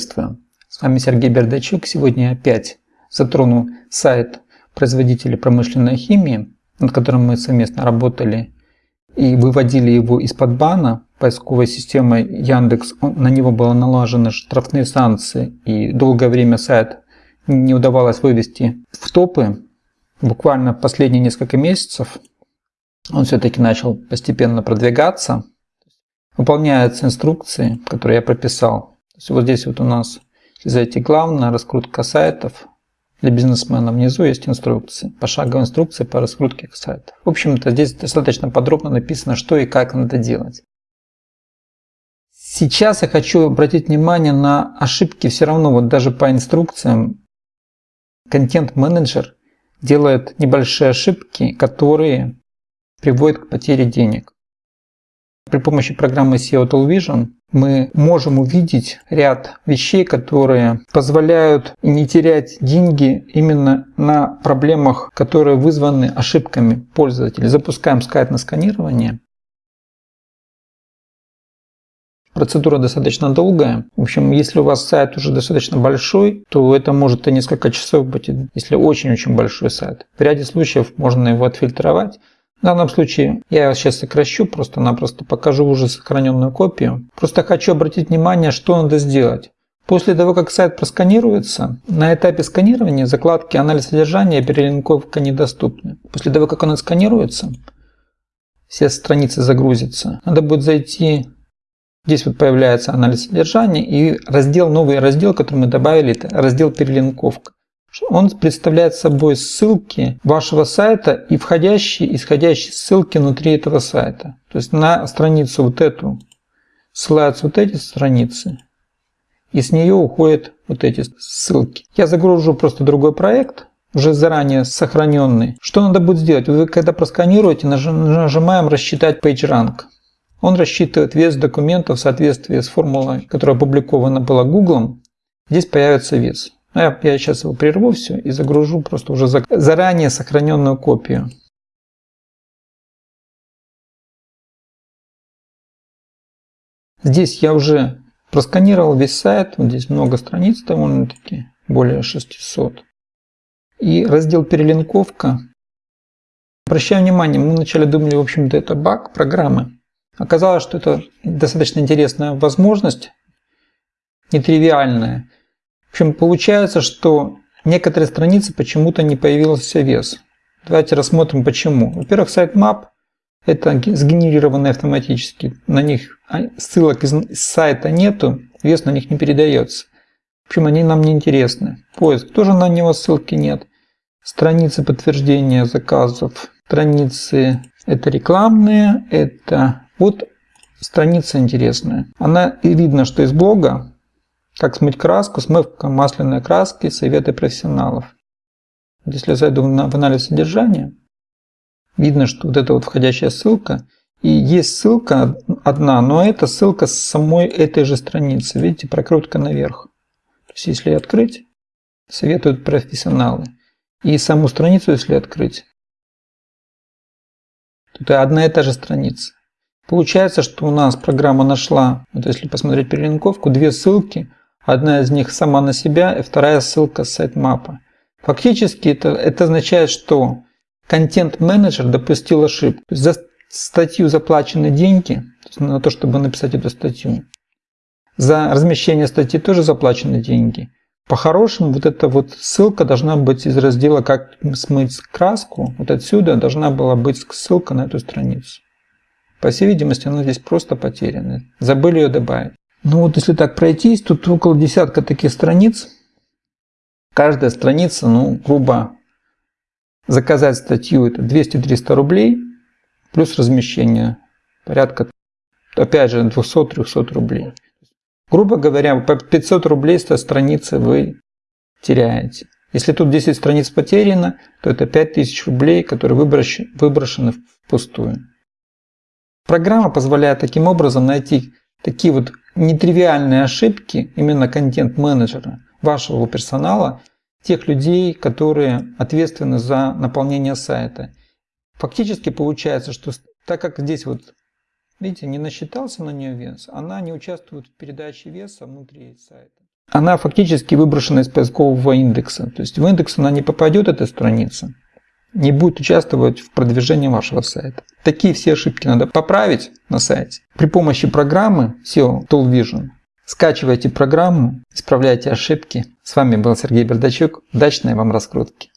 приветствую! С вами Сергей Бердачук. Сегодня я опять затрону сайт производителя промышленной химии, над которым мы совместно работали и выводили его из-под бана поисковой системой Яндекс. На него было налажены штрафные санкции и долгое время сайт не удавалось вывести в топы. Буквально последние несколько месяцев он все-таки начал постепенно продвигаться. Выполняются инструкции, которые я прописал. Есть вот здесь вот у нас, если зайти главное, раскрутка сайтов. Для бизнесмена внизу есть инструкции, пошаговые инструкции по раскрутке сайтов. В общем-то, здесь достаточно подробно написано, что и как надо делать. Сейчас я хочу обратить внимание на ошибки все равно, вот даже по инструкциям. Контент-менеджер делает небольшие ошибки, которые приводят к потере денег. При помощи программы SEO Vision мы можем увидеть ряд вещей, которые позволяют не терять деньги именно на проблемах, которые вызваны ошибками пользователя. Запускаем сайт на сканирование. Процедура достаточно долгая. В общем, если у вас сайт уже достаточно большой, то это может и несколько часов быть, если очень-очень большой сайт. В ряде случаев можно его отфильтровать. В данном случае я сейчас сокращу, просто-напросто покажу уже сохраненную копию. Просто хочу обратить внимание, что надо сделать. После того, как сайт просканируется, на этапе сканирования закладки «Анализ содержания» и перелинковка недоступны. После того, как он отсканируется, все страницы загрузятся, надо будет зайти, здесь вот появляется анализ содержания и раздел, новый раздел, который мы добавили, это раздел «Перелинковка». Он представляет собой ссылки вашего сайта и входящие исходящие ссылки внутри этого сайта. То есть на страницу вот эту ссылаются вот эти страницы, и с нее уходят вот эти ссылки. Я загружу просто другой проект, уже заранее сохраненный. Что надо будет сделать? Вы когда просканируете, нажимаем «Рассчитать PageRank». Он рассчитывает вес документа в соответствии с формулой, которая опубликована была Google. Здесь появится вес. Ну, я, я сейчас его прерву все и загружу просто уже за, заранее сохраненную копию. Здесь я уже просканировал весь сайт, вот здесь много страниц довольно-таки, более 600. И раздел перелинковка. Обращаю внимание, мы вначале думали, в общем-то, это баг программы. Оказалось, что это достаточно интересная возможность, нетривиальная. В общем, получается, что некоторые страницы почему-то не появился вес. Давайте рассмотрим почему. Во-первых, сайт Map это сгенерированные автоматически. На них а, ссылок из сайта нету, вес на них не передается. В общем, они нам не интересны. Поиск тоже на него ссылки нет. Страницы подтверждения заказов. Страницы это рекламные, это вот страница интересная. Она и видно, что из блога, как смыть краску, смывка масляной краски, советы профессионалов. Если я зайду в анализ содержания, видно, что вот эта вот входящая ссылка, и есть ссылка одна, но это ссылка с самой этой же страницы. Видите, прокрутка наверх. То есть, если открыть, советуют профессионалы. И саму страницу, если открыть, то это одна и та же страница. Получается, что у нас программа нашла, вот если посмотреть перелинковку, две ссылки – Одна из них сама на себя, и вторая ссылка с сайт-мапа. Фактически это, это означает, что контент-менеджер допустил ошибку. За статью заплачены деньги, то на то, чтобы написать эту статью. За размещение статьи тоже заплачены деньги. По-хорошему, вот эта вот ссылка должна быть из раздела «Как смыть краску». Вот отсюда должна была быть ссылка на эту страницу. По всей видимости, она здесь просто потеряна. Забыли ее добавить. Ну вот если так пройтись, тут около десятка таких страниц. Каждая страница, ну, грубо заказать статью это 200-300 рублей, плюс размещение порядка, опять же, 200-300 рублей. Грубо говоря, по 500 рублей с страницы вы теряете. Если тут 10 страниц потеряно, то это 5000 рублей, которые выброшены впустую. Программа позволяет таким образом найти такие вот нетривиальные ошибки именно контент-менеджера, вашего персонала, тех людей, которые ответственны за наполнение сайта. Фактически получается, что так как здесь вот, видите, не насчитался на нее вес, она не участвует в передаче веса внутри сайта. она фактически выброшена из поискового индекса. То есть в индекс она не попадет, эта страница, не будет участвовать в продвижении вашего сайта. Такие все ошибки надо поправить на сайте. При помощи программы SEO Tool Vision скачивайте программу, исправляйте ошибки. С вами был Сергей Бердачук. Удачной вам раскрутки!